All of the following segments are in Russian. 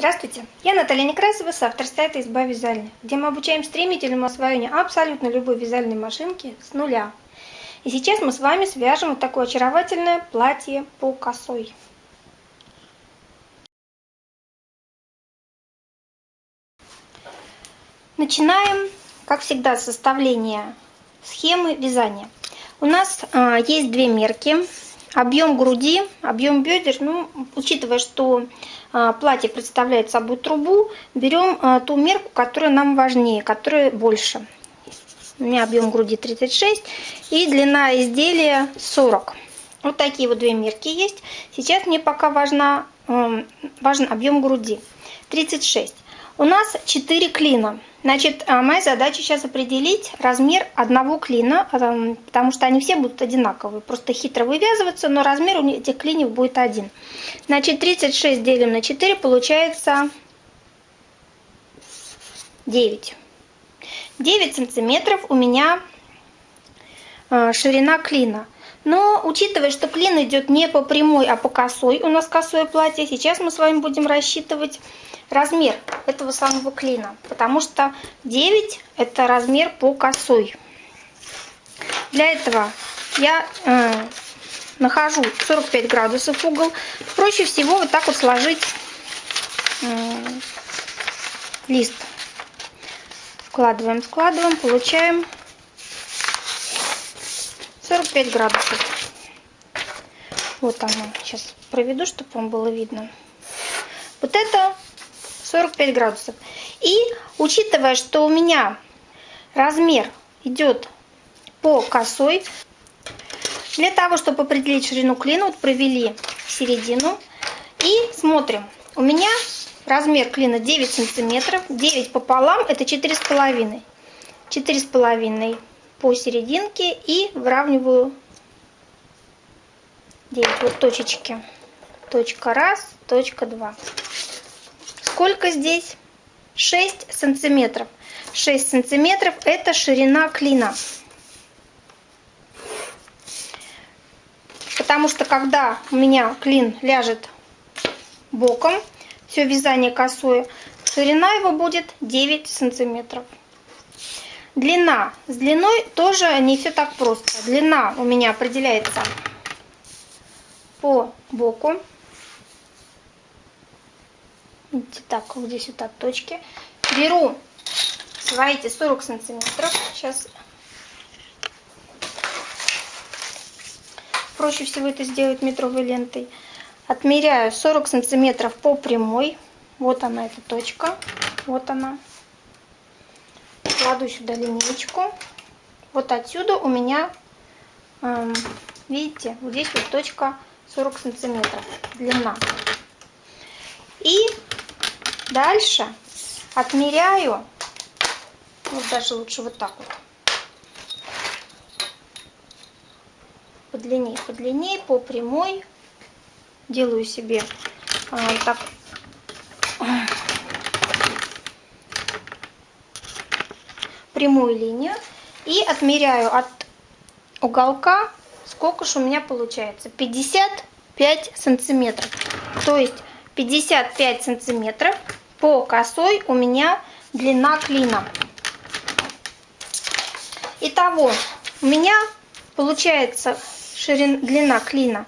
Здравствуйте, я Наталья Некрасова, автор сайта «Изба вязальня», где мы обучаем стремительному освоению абсолютно любой вязальной машинки с нуля. И сейчас мы с вами свяжем вот такое очаровательное платье по косой. Начинаем, как всегда, с составления схемы вязания. У нас э, есть две мерки Объем груди, объем бедер, ну, учитывая, что а, платье представляет собой трубу, берем а, ту мерку, которая нам важнее, которая больше. У меня объем груди 36 и длина изделия 40. Вот такие вот две мерки есть. Сейчас мне пока важна, важен объем груди 36. У нас 4 клина. Значит, а, моя задача сейчас определить размер одного клина, а, потому что они все будут одинаковые. Просто хитро вывязываться, но размер у этих клиньев будет один. Значит, 36 делим на 4, получается 9. 9 сантиметров у меня а, ширина клина. Но учитывая, что клин идет не по прямой, а по косой, у нас косое платье, сейчас мы с вами будем рассчитывать размер этого самого клина, потому что 9 это размер по косой. Для этого я э, нахожу 45 градусов угол. Проще всего вот так вот сложить э, лист. Вкладываем, складываем, получаем 45 градусов. Вот оно. Сейчас проведу, чтобы вам было видно. Вот это 45 градусов. И учитывая, что у меня размер идет по косой, для того, чтобы определить ширину клина, вот провели середину и смотрим. У меня размер клина 9 сантиметров, 9 пополам это 4,5. 4,5 по серединке и выравниваю 9 вот точечки. Точка раз, точка два. Сколько здесь? 6 сантиметров. 6 сантиметров это ширина клина. Потому что когда у меня клин ляжет боком, все вязание косое, ширина его будет 9 сантиметров. Длина. С длиной тоже не все так просто. Длина у меня определяется по боку. Видите, так, вот здесь вот так точки. Беру свои эти 40 сантиметров. Сейчас проще всего это сделать метровой лентой. Отмеряю 40 сантиметров по прямой. Вот она, эта точка. Вот она. Кладу сюда линейку. Вот отсюда у меня, эм, видите, вот здесь вот точка 40 сантиметров длина. И Дальше отмеряю, вот даже лучше вот так вот, по длине, по прямой. Делаю себе а, так прямую линию и отмеряю от уголка, сколько же у меня получается, 55 сантиметров. То есть 55 сантиметров по косой у меня длина клина. Итого, у меня получается ширина, длина клина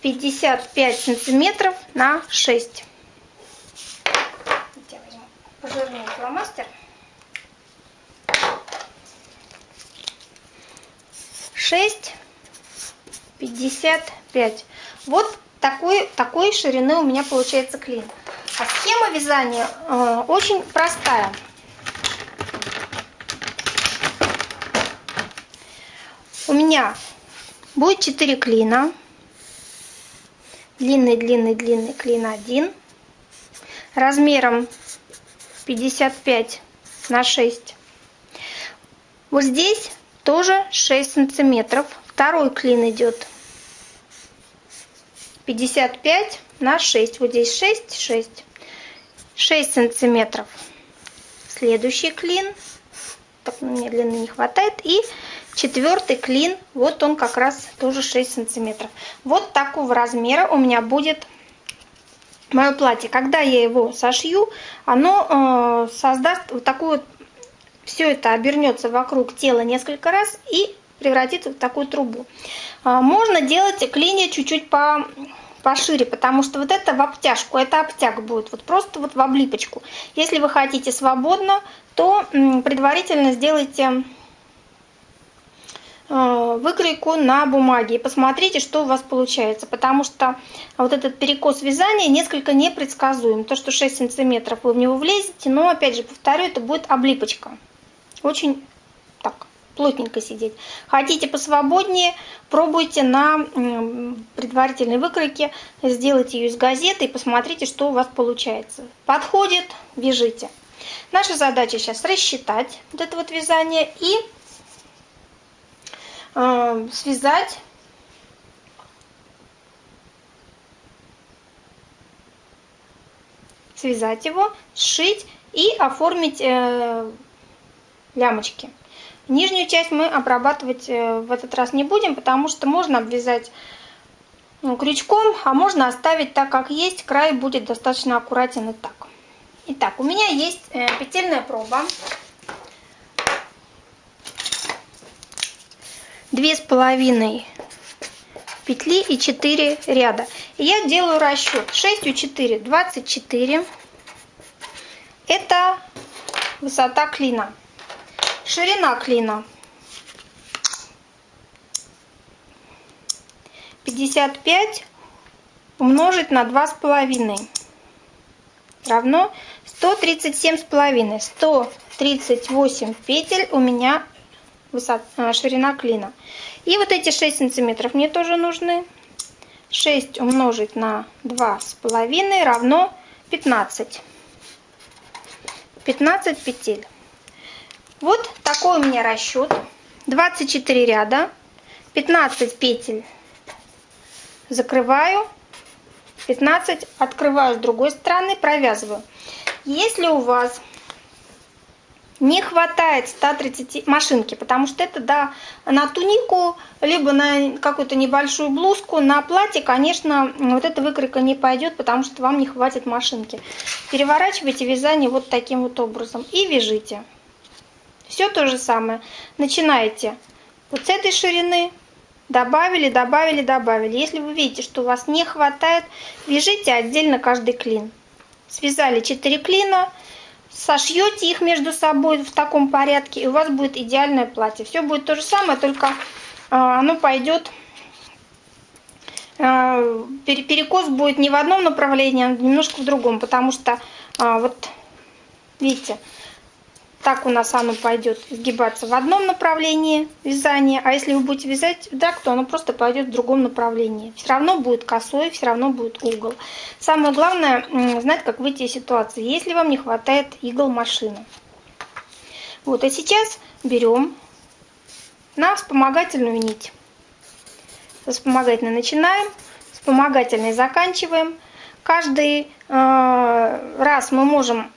55 сантиметров на 6. Я возьму пожирнее фломастер. 6, 55. Вот такой, такой ширины у меня получается клин. А схема вязания э, очень простая. У меня будет 4 клина. Длинный, длинный, длинный клин 1. Размером 55 на 6. Вот здесь тоже 6 сантиметров. Второй клин идет 55 на 6. Вот здесь 6, 6. 6 сантиметров. Следующий клин. Так, мне длины не хватает. И четвертый клин. Вот он как раз тоже 6 сантиметров. Вот такого размера у меня будет мое платье, когда я его сошью, оно э, создаст вот такую вот, все это обернется вокруг тела несколько раз и превратится в такую трубу. Э, можно делать клинья чуть-чуть по пошире, потому что вот это в обтяжку, это обтяг будет, вот просто вот в облипочку. Если вы хотите свободно, то предварительно сделайте Э, выкройку на бумаге и посмотрите, что у вас получается, потому что вот этот перекос вязания несколько непредсказуем. То, что 6 сантиметров вы в него влезете, но, опять же, повторю, это будет облипочка. Очень так, плотненько сидеть. Хотите посвободнее, пробуйте на предварительной выкройке, сделайте ее из газеты и посмотрите, что у вас получается. Подходит, вяжите. Наша задача сейчас рассчитать вот это вот вязание и э, связать связать его, сшить и оформить э, лямочки. Нижнюю часть мы обрабатывать э, в этот раз не будем, потому что можно обвязать ну, крючком, а можно оставить так, как есть. Край будет достаточно аккуратен и так. Итак, у меня есть э, петельная проба. две с половиной петли и 4 ряда. Я делаю расчет 6 у 4 24 это высота клина ширина клина 55 умножить на два с половиной равно 137 с половиной 138 петель у меня высота, а, ширина клина. И вот эти 6 сантиметров мне тоже нужны. 6 умножить на 2,5 равно 15. 15 петель. Вот такой у меня расчет. 24 ряда, 15 петель закрываю, 15 открываю с другой стороны, провязываю. Если у вас не хватает 130 машинки, потому что это да, на тунику, либо на какую-то небольшую блузку, на платье, конечно, вот эта выкройка не пойдет, потому что вам не хватит машинки. Переворачивайте вязание вот таким вот образом и вяжите. Все то же самое. Начинаете вот с этой ширины, добавили, добавили, добавили. Если вы видите, что у вас не хватает, вяжите отдельно каждый клин. Связали 4 клина, сошьете их между собой в таком порядке, и у вас будет идеальное платье. Все будет то же самое, только а, оно пойдет, а, перекос будет не в одном направлении, а немножко в другом, потому что а, вот видите, так у нас оно пойдет сгибаться в одном направлении вязания, а если вы будете вязать так, то оно просто пойдет в другом направлении. Все равно будет косой, все равно будет угол. Самое главное, знать, как выйти из ситуации, если вам не хватает игл машины. Вот, а сейчас берем на вспомогательную нить. Со вспомогательной начинаем, вспомогательной заканчиваем. Каждый э, раз мы можем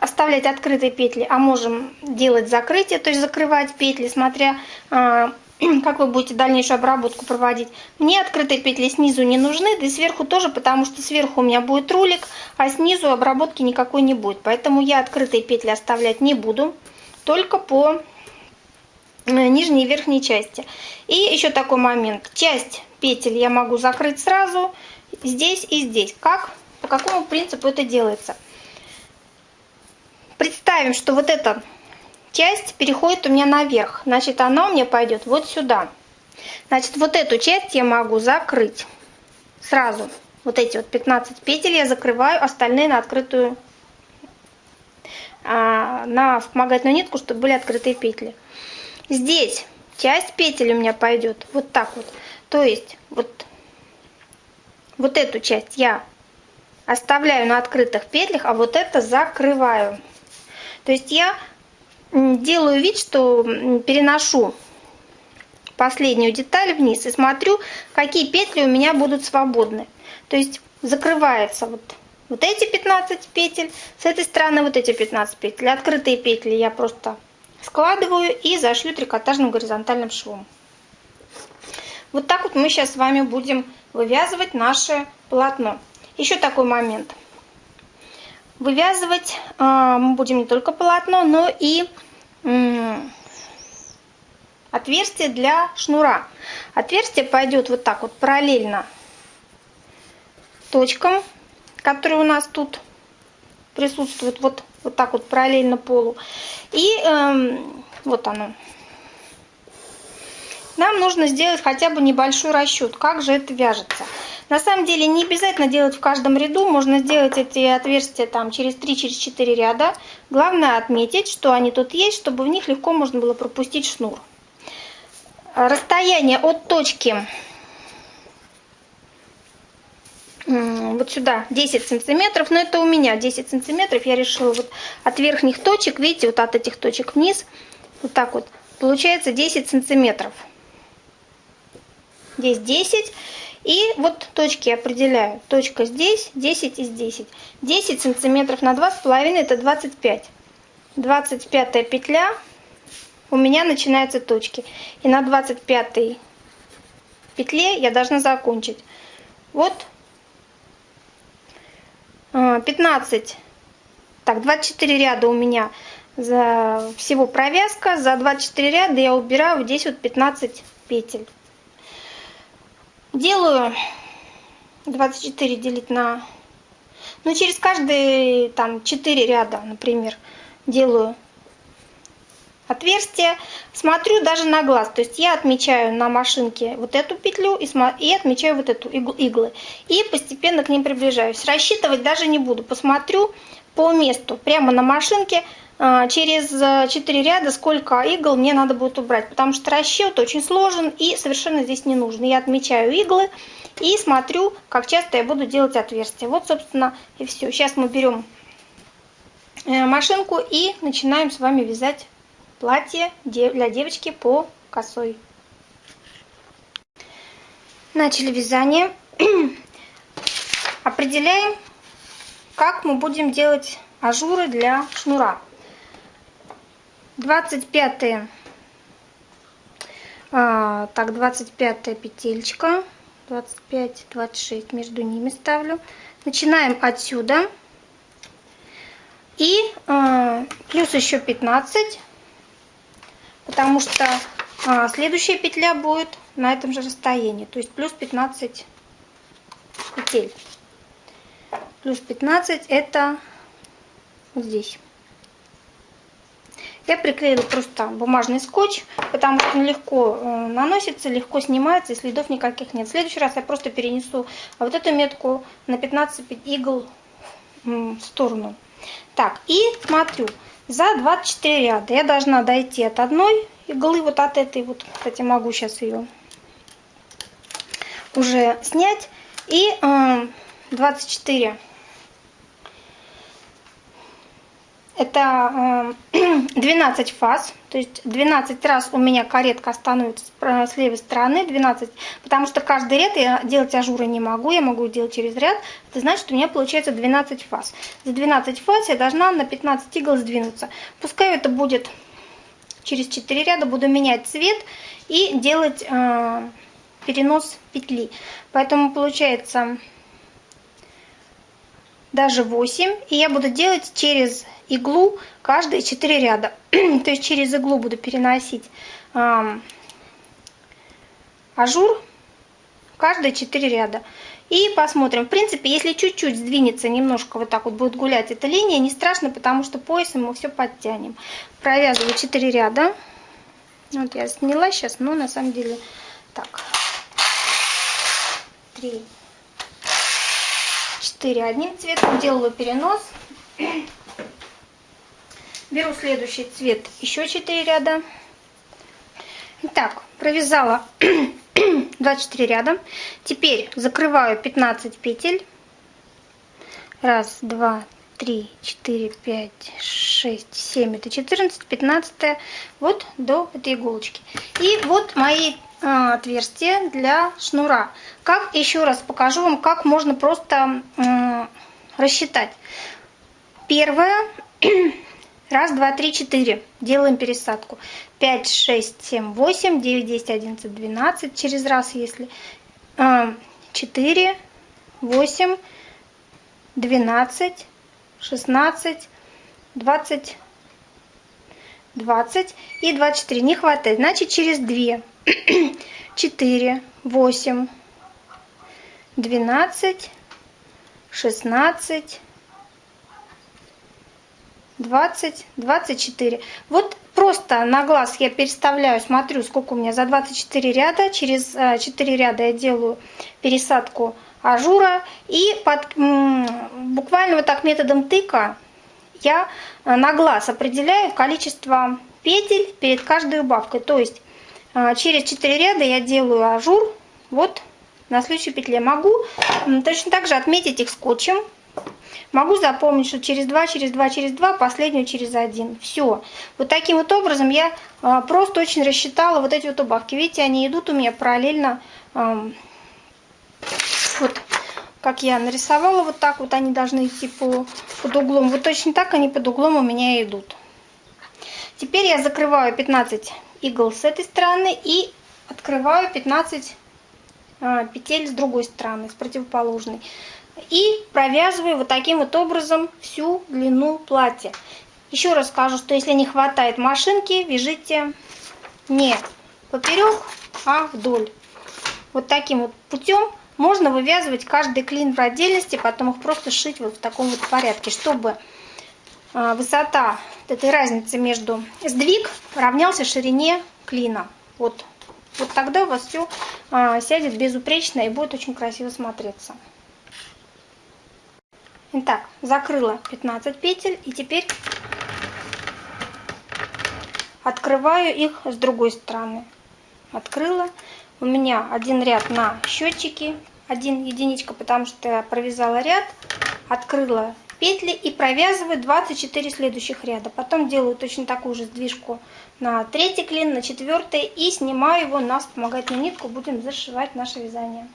оставлять открытые петли, а можем делать закрытие, то есть закрывать петли, смотря а, как вы будете дальнейшую обработку проводить. Мне открытые петли снизу не нужны, да и сверху тоже, потому что сверху у меня будет рулик, а снизу обработки никакой не будет. Поэтому я открытые петли оставлять не буду, только по э, нижней и верхней части. И еще такой момент. Часть петель я могу закрыть сразу здесь и здесь. Как? По какому принципу это делается? Представим, что вот эта часть переходит у меня наверх. Значит, она у меня пойдет вот сюда. Значит, вот эту часть я могу закрыть сразу. Вот эти вот 15 петель я закрываю, остальные на открытую, а, на вспомогательную нитку, чтобы были открытые петли. Здесь часть петель у меня пойдет вот так вот. То есть вот, вот эту часть я оставляю на открытых петлях, а вот это закрываю. То есть я делаю вид, что переношу последнюю деталь вниз и смотрю, какие петли у меня будут свободны. То есть закрывается вот, вот эти 15 петель, с этой стороны вот эти 15 петель. Открытые петли я просто складываю и зашью трикотажным горизонтальным швом. Вот так вот мы сейчас с вами будем вывязывать наше полотно. еще такой момент. Вывязывать э, мы будем не только полотно, но и отверстие для шнура. Отверстие пойдет вот так вот параллельно точкам, которые у нас тут присутствуют, вот, вот так вот параллельно полу. И эм, вот оно. Нам нужно сделать хотя бы небольшой расчет, как же это вяжется. На самом деле не обязательно делать в каждом ряду, можно сделать эти отверстия там через 3-4 через ряда. Главное отметить, что они тут есть, чтобы в них легко можно было пропустить шнур. Расстояние от точки вот сюда 10 сантиметров, но это у меня 10 сантиметров, я решила вот от верхних точек, видите, вот от этих точек вниз, вот так вот, получается 10 сантиметров. Здесь 10, и вот точки определяю. Точка здесь, 10 и здесь. 10 сантиметров на 2,5 это 25. 25 петля у меня начинаются точки. И на 25 петле я должна закончить. Вот 15, а, так, 24 ряда у меня за всего провязка. За 24 ряда я убираю здесь вот 15 петель. Делаю 24 делить на... Ну, через каждые там 4 ряда, например, делаю отверстие. Смотрю даже на глаз. То есть я отмечаю на машинке вот эту петлю и, и отмечаю вот эту иглы. И постепенно к ним приближаюсь. Рассчитывать даже не буду. Посмотрю по месту, прямо на машинке, через 4 ряда, сколько игл мне надо будет убрать. Потому что расчет очень сложен и совершенно здесь не нужен. Я отмечаю иглы и смотрю, как часто я буду делать отверстия. Вот, собственно, и все. Сейчас мы берем э, машинку и начинаем с вами вязать платье для девочки по косой. Начали вязание. Определяем, как мы будем делать ажуры для шнура. 25 а, так 25 петелька. 25 26 между ними ставлю. Начинаем отсюда. И а, плюс еще 15 потому что а, следующая петля будет на этом же расстоянии, то есть плюс 15 петель. Плюс 15 это здесь. Я приклеила просто бумажный скотч, потому что он легко э, наносится, легко снимается, и следов никаких нет. В следующий раз я просто перенесу вот эту метку на 15 игл в сторону. Так, и смотрю, за 24 ряда я должна дойти от одной иглы, вот от этой вот, кстати, могу сейчас ее уже снять, и 24 Это 12 э, фаз, то есть 12 раз у меня каретка становится с левой стороны, 12, потому что каждый ряд я делать ажуры не могу, я могу делать через ряд, это значит у меня получается 12 фаз. За 12 фаз я должна на 15 игл сдвинуться. Пускай это будет через 4 ряда, буду менять цвет и делать э, перенос петли. Поэтому получается даже 8, и я буду делать через иглу каждые 4 ряда. То есть через иглу буду переносить э, ажур каждые 4 ряда. И посмотрим. В принципе, если чуть-чуть сдвинется, немножко вот так вот будет гулять эта линия, не страшно, потому что поясом мы все подтянем. Провязываю 4 ряда. Вот я сняла сейчас, но на самом деле так. 3, 4 одним цветом. Делаю перенос. Беру следующий цвет, еще 4 ряда. Итак, провязала 24 ряда. Теперь закрываю 15 петель. Раз, два, три, четыре, пять, шесть, семь. Это 14, 15. Вот до этой иголочки. И вот мои а, отверстия для шнура. Как еще раз покажу вам, как можно просто рассчитать. Первое Раз, два, три, четыре. Делаем пересадку. Пять, шесть, семь, восемь, девять, десять, одиннадцать, двенадцать. Через раз, если. А, четыре, восемь, 12, 16, 20, 20 и 24. Не хватает. Значит, через 2. 4, 8, 12, 16, 20, 24. Вот просто на глаз я переставляю, смотрю, сколько у меня за 24 ряда. Через 4 э, ряда я делаю пересадку ажура. И под, буквально вот так методом тыка я э, на глаз определяю количество петель перед каждой убавкой. То есть через 4 ряда я делаю ажур. Вот на следующей петле могу точно так же отметить их скотчем Могу запомнить, что через 2, через 2, через 2, последнюю через 1. Все. Вот таким вот образом я а, просто очень рассчитала вот эти вот убавки. Видите, они идут у меня параллельно. вот как я нарисовала, вот так вот они должны идти по, под углом. Вот точно так они под углом у меня идут. Теперь я закрываю 15 игл с этой стороны и открываю 15 а, петель с другой стороны, с противоположной. И провязываю вот таким вот образом всю длину платья. Еще раз скажу, что если не хватает машинки, вяжите не поперек, а вдоль. Вот таким вот путем можно вывязывать каждый клин в отдельности, потом их просто шить вот в таком вот порядке, чтобы а, высота этой разницы между сдвиг равнялся ширине клина. Вот, вот тогда у вас все а, сядет безупречно и будет очень красиво смотреться. Итак, закрыла 15 петель и теперь открываю их с другой стороны. Открыла. У меня один ряд на счетчике, один единичка, потому что я провязала ряд, открыла петли и провязываю 24 следующих ряда. Потом делаю точно такую же сдвижку на третий клин, на четвертый и снимаю его на вспомогательную нитку. Будем зашивать наше вязание.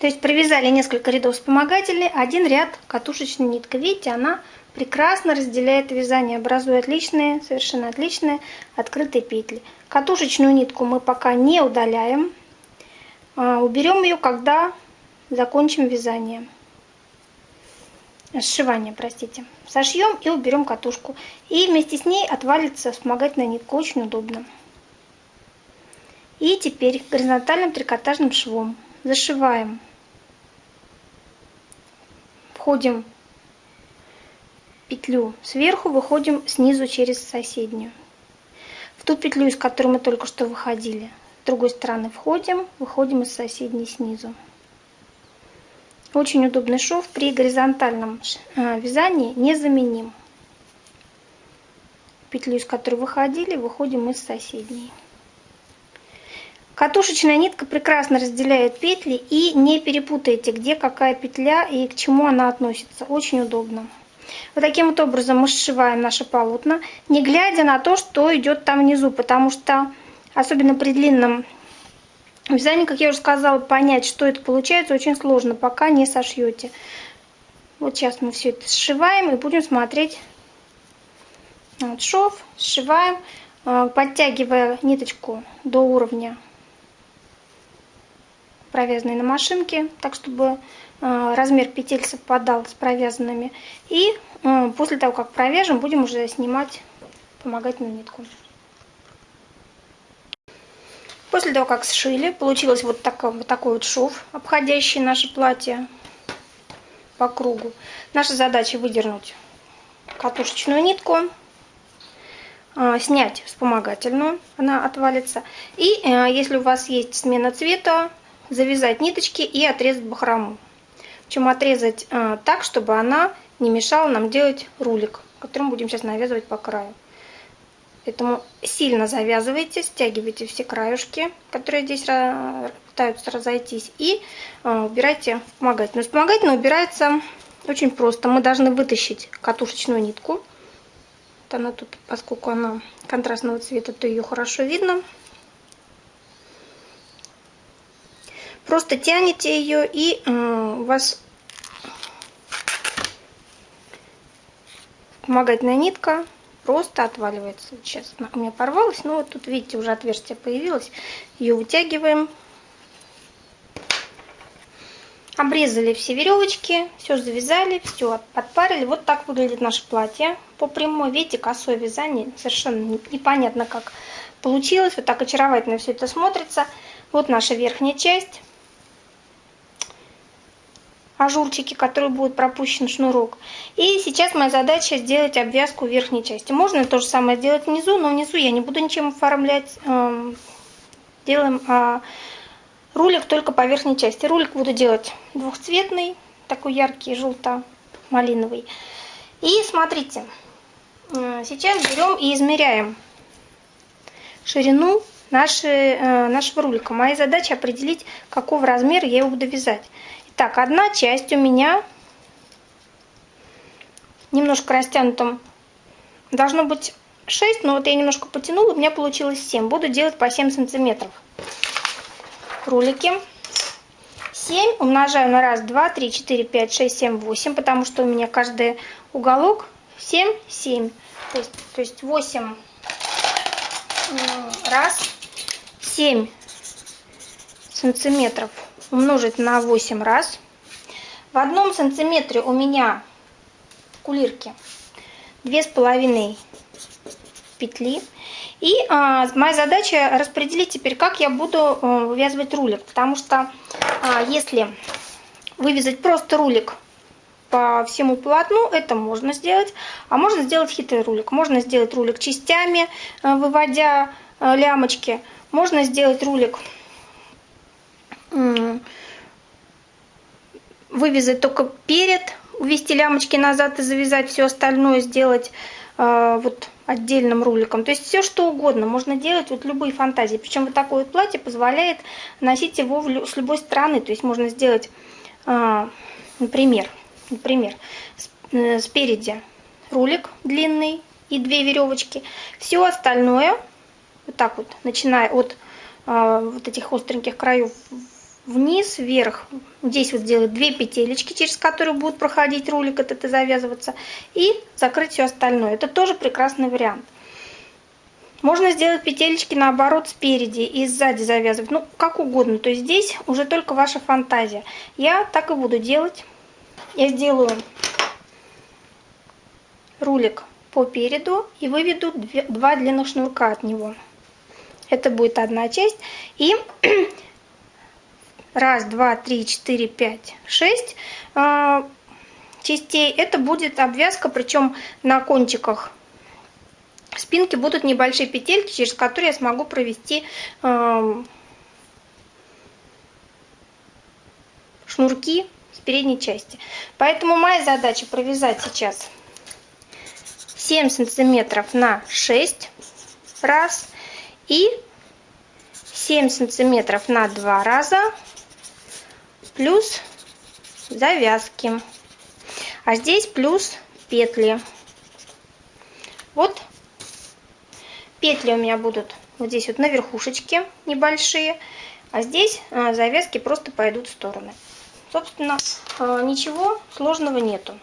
То есть провязали несколько рядов вспомогательной, один ряд катушечной ниткой. Видите, она прекрасно разделяет вязание, образуя отличные, совершенно отличные открытые петли. Катушечную нитку мы пока не удаляем. А, уберем ее, когда закончим вязание. Сшивание, простите. Сошьем и уберем катушку. И вместе с ней отвалится вспомогательная нитка. Очень удобно. И теперь горизонтальным трикотажным швом зашиваем входим петлю сверху, выходим снизу через соседнюю. В ту петлю, из которой мы только что выходили. С другой стороны входим, выходим из соседней снизу. Очень удобный шов при горизонтальном э, вязании незаменим. Петлю, из которой выходили, выходим из соседней. Катушечная нитка прекрасно разделяет петли и не перепутайте, где какая петля и к чему она относится. Очень удобно. Вот таким вот образом мы сшиваем наше полотна, не глядя на то, что идет там внизу, потому что, особенно при длинном вязании, как я уже сказала, понять, что это получается, очень сложно, пока не сошьете. Вот сейчас мы все это сшиваем и будем смотреть вот шов, сшиваем, э, подтягивая ниточку до уровня провязанной на машинке, так чтобы э, размер петель совпадал с провязанными. И э, после того, как провяжем, будем уже снимать помогательную нитку. После того, как сшили, получилось вот, так, вот такой вот шов, обходящий наше платье по кругу. Наша задача выдернуть катушечную нитку, э, снять вспомогательную, она отвалится. И если у вас есть смена цвета, завязать ниточки и отрезать бахрому. Причем отрезать э, так, чтобы она не мешала нам делать рулик, который мы будем сейчас навязывать по краю. Поэтому сильно завязывайте, стягивайте все краюшки, которые здесь пытаются разойтись, и э, убирайте вспомогательную. Вспомогательная убирается очень просто. Мы должны вытащить катушечную нитку. Вот она тут, поскольку она контрастного цвета, то ее хорошо видно. Просто тянете ее и э, у вас помогательная нитка просто отваливается. Она у меня порвалась, но вот тут видите уже отверстие появилось. Ее вытягиваем. Обрезали все веревочки, все завязали, все подпарили. Вот так выглядит наше платье. По прямой, видите, косое вязание. Совершенно непонятно, как получилось. Вот так очаровательно все это смотрится. Вот наша верхняя часть. Ажурчики, которые будут пропущен шнурок. И сейчас моя задача сделать обвязку верхней части. Можно то же самое сделать внизу, но внизу я не буду ничем оформлять. Эм, делаем а, Рулик только по верхней части. Рулик буду делать двухцветный, такой яркий, желто-малиновый. И смотрите, э, сейчас берем и измеряем ширину нашей, э, нашего рулика. Моя задача определить, какого размера я его буду вязать. Итак, одна часть у меня немножко растянутым. Должно быть 6, но вот я немножко потянула, у меня получилось 7. Буду делать по 7 сантиметров рулики. 7 умножаю на 1, 2, 3, 4, 5, 6, 7, 8, потому что у меня каждый уголок 7, 7. То есть, то есть 8 раз 7 сантиметров умножить на 8 раз. В одном сантиметре у меня кулирки две с половиной петли. И а, моя задача распределить теперь, как я буду а, вывязывать рулик. Потому что а, если вывязать просто рулик по всему полотну, это можно сделать. А можно сделать хитрый рулик. Можно сделать рулик частями, а, выводя а, лямочки. Можно сделать рулик вывязать только перед, увести лямочки назад и завязать все остальное, сделать э, вот отдельным руликом. То есть все что угодно можно делать, вот любые фантазии. Причем вот такое вот платье позволяет носить его с любой стороны. То есть можно сделать, а, например, например, э, спереди рулик длинный и две веревочки. Все остальное, вот так вот, начиная от а, вот этих остреньких краев вниз, вверх. Здесь вот сделать две петелечки, через которые будет проходить рулик этот и завязываться. И закрыть все остальное. Это тоже прекрасный вариант. Можно сделать петелечки наоборот спереди и сзади завязывать. Ну, как угодно. То есть здесь уже только ваша фантазия. Я так и буду делать. Я сделаю рулик по переду и выведу два длинных шнурка от него. Это будет одна часть. И раз, два, три, четыре, пять, шесть а, частей. Это будет обвязка, причем на кончиках спинки будут небольшие петельки, через которые я смогу провести а, шнурки с передней части. Поэтому моя задача провязать сейчас 7 сантиметров на 6 раз и 7 сантиметров на 2 раза плюс завязки. А здесь плюс петли. Вот петли у меня будут вот здесь вот на верхушечке небольшие, а здесь а, завязки просто пойдут в стороны. Собственно, а, ничего сложного нету.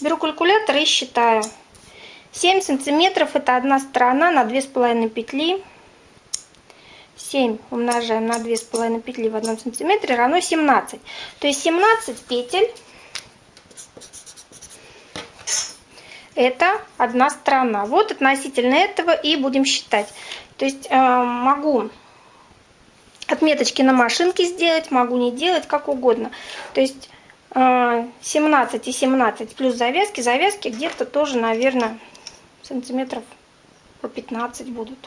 Беру калькулятор и считаю. 7 сантиметров это одна сторона на 2,5 петли. 7 умножаем на 2,5 петли в 1 сантиметре равно 17. То есть 17 петель это одна сторона. Вот относительно этого и будем считать. То есть э, могу отметочки на машинке сделать, могу не делать, как угодно. То есть э, 17 и 17 плюс завязки. Завязки где-то тоже, наверное, сантиметров по 15 будут.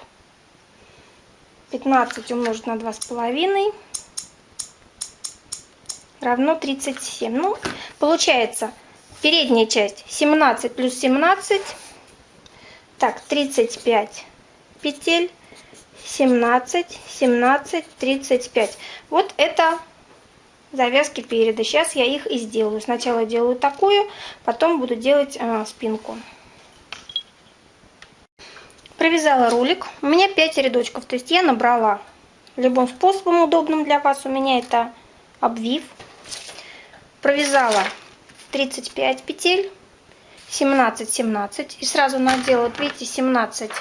15 умножить на 2,5 равно 37. Ну, получается, передняя часть 17 плюс 17, так, 35 петель, 17, 17, 35. Вот это завязки переда. Сейчас я их и сделаю. Сначала делаю такую, потом буду делать э, спинку провязала рулик. У меня 5 рядочков, то есть я набрала любым способом удобным для вас. У меня это обвив. Провязала 35 петель, 17, 17. И сразу надела, вот видите, 17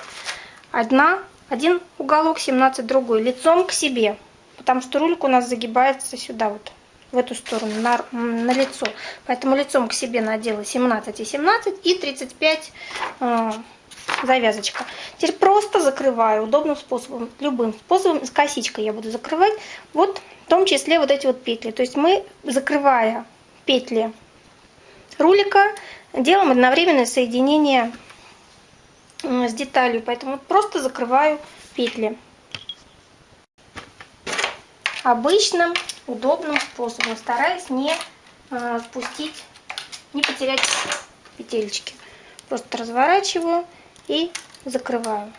одна, один уголок, 17 другой, лицом к себе. Потому что рулик у нас загибается сюда вот, в эту сторону, на, на лицо. Поэтому лицом к себе надела 17 и 17 и 35 э, завязочка. Теперь просто закрываю удобным способом, любым способом, с косичкой я буду закрывать, вот в том числе вот эти вот петли. То есть мы, закрывая петли рулика, делаем одновременное соединение с деталью, поэтому просто закрываю петли обычным удобным способом, стараясь не э, спустить, не потерять петельки. Просто разворачиваю и закрываю.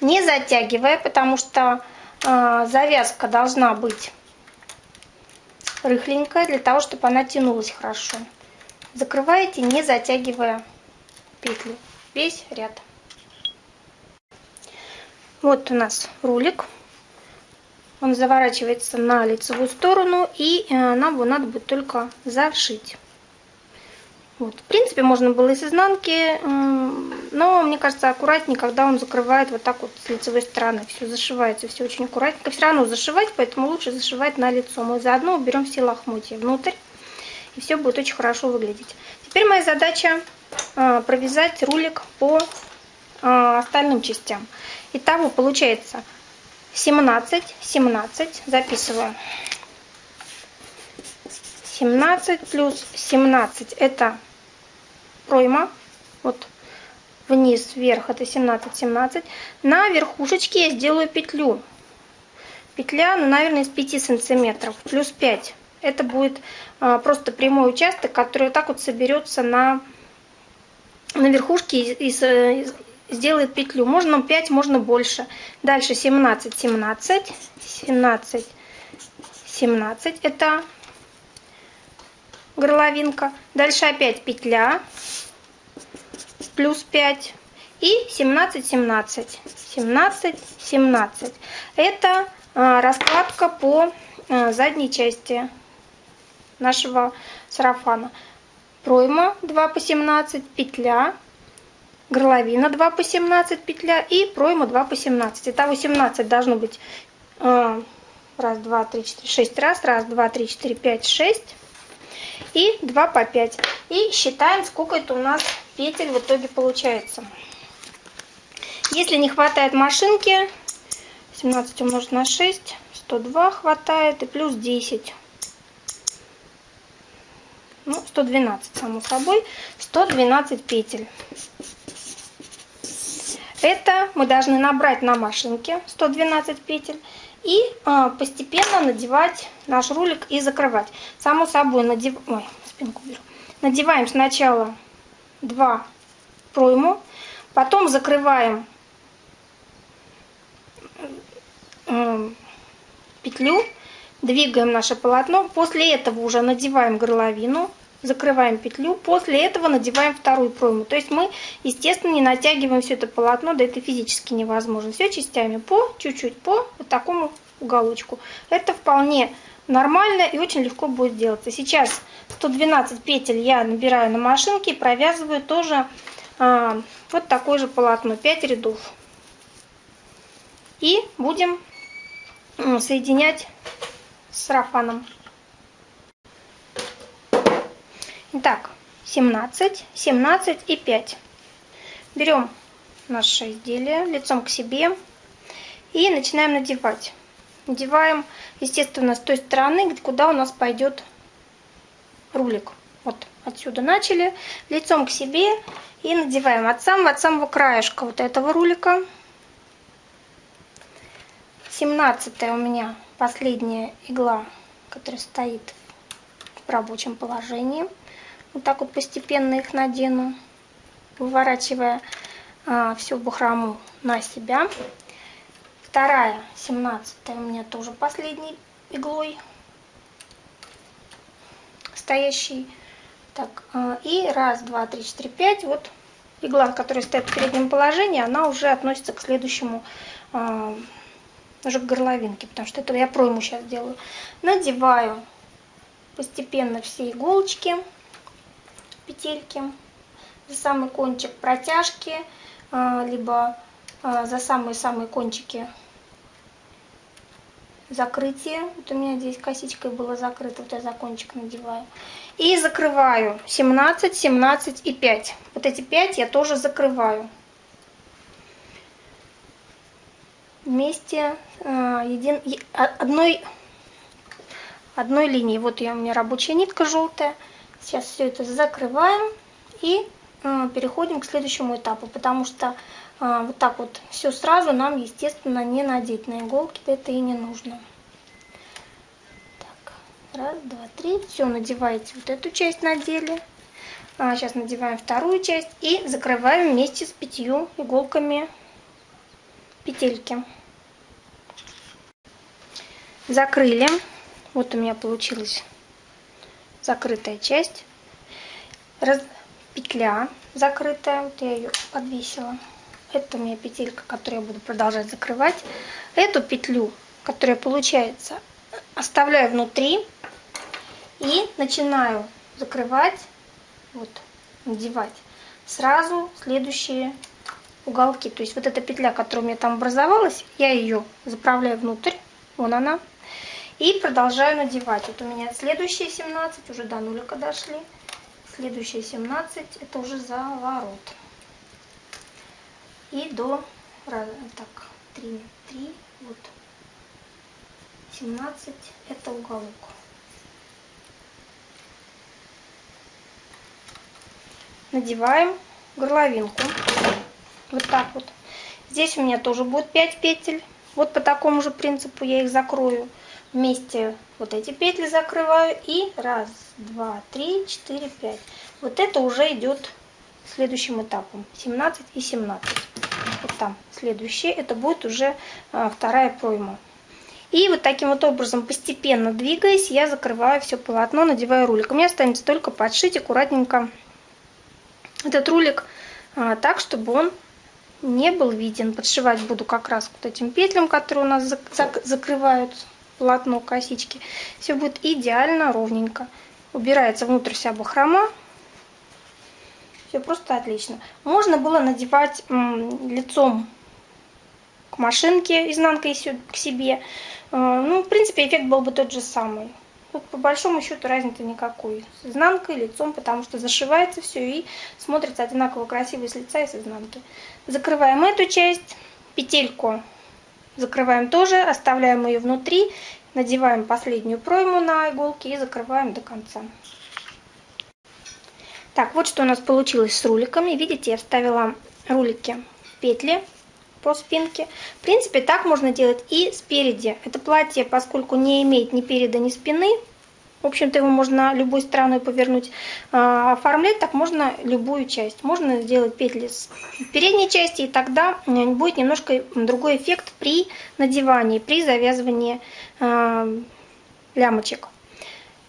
Не затягивая, потому что э, завязка должна быть рыхленькая, для того, чтобы она тянулась хорошо. Закрываете, не затягивая петли. Весь ряд. Вот у нас рулик. Он заворачивается на лицевую сторону, и э, нам его надо будет только зашить. Вот. В принципе, можно было и с изнанки, но мне кажется аккуратнее, когда он закрывает вот так вот с лицевой стороны. Все зашивается, все очень аккуратненько. Все равно зашивать, поэтому лучше зашивать на лицо. Мы заодно уберем все лохмотья внутрь, и все будет очень хорошо выглядеть. Теперь моя задача э, провязать рулик по э, остальным частям. Итого получается 17, 17, записываю. 17 плюс 17 это пройма. Вот вниз, вверх это 17, 17. На верхушечке я сделаю петлю. Петля, ну, наверное, из 5 сантиметров, плюс 5. Это будет а, просто прямой участок, который вот так вот соберется на, на верхушке и, и, сделает петлю. Можно 5, можно больше. Дальше 17, 17, 17, 17. Это горловинка. Дальше опять петля. Плюс 5. И 17, 17. 17, 17. Это а, раскладка по а, задней части нашего сарафана. Пройма 2 по 17, петля горловина 2 по 17 петля и пройма 2 по 17. Итого 17 должно быть э, раз, два, три, четыре, шесть раз. Раз, два, три, четыре, пять, шесть. И 2 по 5. И считаем, сколько это у нас петель в итоге получается. Если не хватает машинки, 17 умножить на 6, 102 хватает и плюс 10. Ну, 112, само собой. 112 петель. Это мы должны набрать на машинке 112 петель и э, постепенно надевать наш рулик и закрывать. Само собой, надев... Ой, спинку беру. надеваем сначала 2 пройму, потом закрываем э, петлю, двигаем наше полотно, после этого уже надеваем горловину, закрываем петлю, после этого надеваем вторую пройму. То есть мы, естественно, не натягиваем все это полотно, да это физически невозможно. Все частями по чуть-чуть, по вот такому уголочку. Это вполне нормально и очень легко будет делаться. Сейчас 112 петель я набираю на машинке и провязываю тоже а, вот такое же полотно, 5 рядов. И будем соединять с сарафаном. Итак, 17, 17 и 5. Берем наше изделие лицом к себе и начинаем надевать. Надеваем, естественно, с той стороны, куда у нас пойдет рулик. Вот отсюда начали, лицом к себе и надеваем от самого, от самого краешка вот этого рулика. 17 у меня последняя игла, которая стоит в рабочем положении. Вот так вот постепенно их надену, выворачивая а, всю бахрому на себя. Вторая, 17 у меня тоже последней иглой стоящий. Так, а, и раз, два, три, четыре, пять. Вот игла, которая стоит в переднем положении, она уже относится к следующему, а, уже к горловинке, потому что это я пройму сейчас делаю. Надеваю постепенно все иголочки петельки за самый кончик протяжки, а, либо а, за самые-самые кончики закрытие. Вот у меня здесь косичкой было закрыто, вот я за кончик надеваю. И закрываю 17, 17 и 5. Вот эти 5 я тоже закрываю. Вместе э, един, одной, одной линии. Вот я, у меня рабочая нитка желтая. Сейчас все это закрываем и э, переходим к следующему этапу, потому что э, вот так вот все сразу нам, естественно, не надеть на иголки, это и не нужно. Так, раз, два, три. Все, надеваете вот эту часть надели. А, сейчас надеваем вторую часть и закрываем вместе с пятью иголками петельки. Закрыли. Вот у меня получилась закрытая часть. Раз... Петля закрытая. Вот я ее подвесила. Это у меня петелька, которую я буду продолжать закрывать. Эту петлю, которая получается, оставляю внутри и начинаю закрывать, вот, надевать сразу следующие уголки. То есть вот эта петля, которая у меня там образовалась, я ее заправляю внутрь, вон она, и продолжаю надевать. Вот у меня следующие 17, уже до нулика дошли. Следующие 17, это уже за ворот. И до, так, 3, 3, вот, 17, это уголок. Надеваем горловинку. Вот так вот. Здесь у меня тоже будет 5 петель. Вот по такому же принципу я их закрою. Вместе вот эти петли закрываю. И раз, два, три, четыре, пять. Вот это уже идет следующим этапом. 17 и 17. Вот там следующее. Это будет уже а, вторая пройма. И вот таким вот образом, постепенно двигаясь, я закрываю все полотно, надеваю рулик. Меня останется только подшить аккуратненько этот рулик а, так, чтобы он не был виден. Подшивать буду как раз вот этим петлям, которые у нас закрывают полотно косички. Все будет идеально ровненько. Убирается внутрь вся бахрома. Все просто отлично. Можно было надевать лицом к машинке, изнанкой к себе. А, ну, в принципе, эффект был бы тот же самый. Тут по большому счету разницы никакой. С изнанкой, лицом, потому что зашивается все и смотрится одинаково красиво с лица и с изнанки. Закрываем эту часть, петельку закрываем тоже, оставляем ее внутри, надеваем последнюю пройму на иголки и закрываем до конца. Так, вот что у нас получилось с руликами. Видите, я вставила рулики в петли по спинке. В принципе, так можно делать и спереди. Это платье, поскольку не имеет ни переда, ни спины, в общем-то, его можно любой стороной повернуть. А, оформлять так можно любую часть. Можно сделать петли с передней части, и тогда будет немножко другой эффект при надевании, при завязывании а, лямочек.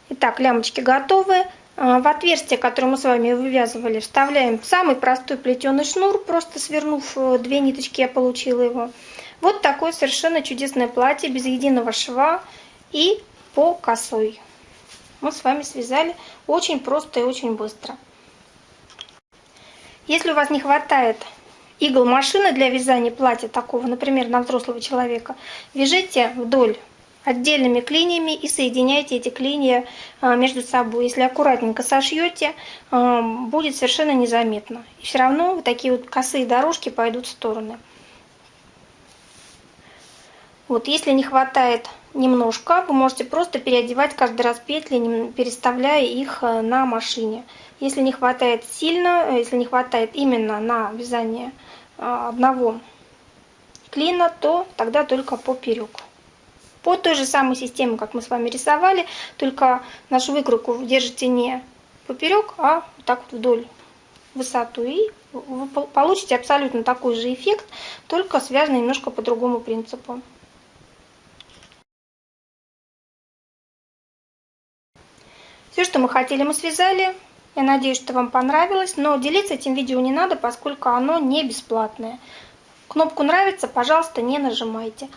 Итак, лямочки готовы. А, в отверстие, которое мы с вами вывязывали, вставляем самый простой плетеный шнур, просто свернув э, две ниточки, я получила его. Вот такое совершенно чудесное платье, без единого шва и по косой. Мы с вами связали очень просто и очень быстро. Если у вас не хватает игл машины для вязания платья такого, например, на взрослого человека, вяжите вдоль отдельными клиньями и соединяйте эти клинья а, между собой. Если аккуратненько сошьете, а, будет совершенно незаметно. И все равно вот такие вот косые дорожки пойдут в стороны. Вот, если не хватает немножко, вы можете просто переодевать каждый раз петли, переставляя их э, на машине. Если не хватает сильно, э, если не хватает именно на вязание э, одного клина, то тогда только поперек по той же самой системе, как мы с вами рисовали, только нашу выкройку держите не поперек, а вот так вот вдоль высоту. И вы получите абсолютно такой же эффект, только связанный немножко по другому принципу. Все, что мы хотели, мы связали. Я надеюсь, что вам понравилось, но делиться этим видео не надо, поскольку оно не бесплатное. Кнопку «Нравится», пожалуйста, не нажимайте.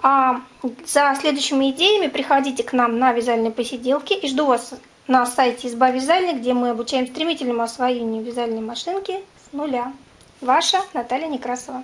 А за следующими идеями приходите к нам на вязальные посиделки и жду вас на сайте «Изба вязальной», где мы обучаем стремительному освоению вязальной машинки с нуля. Ваша Наталья Некрасова.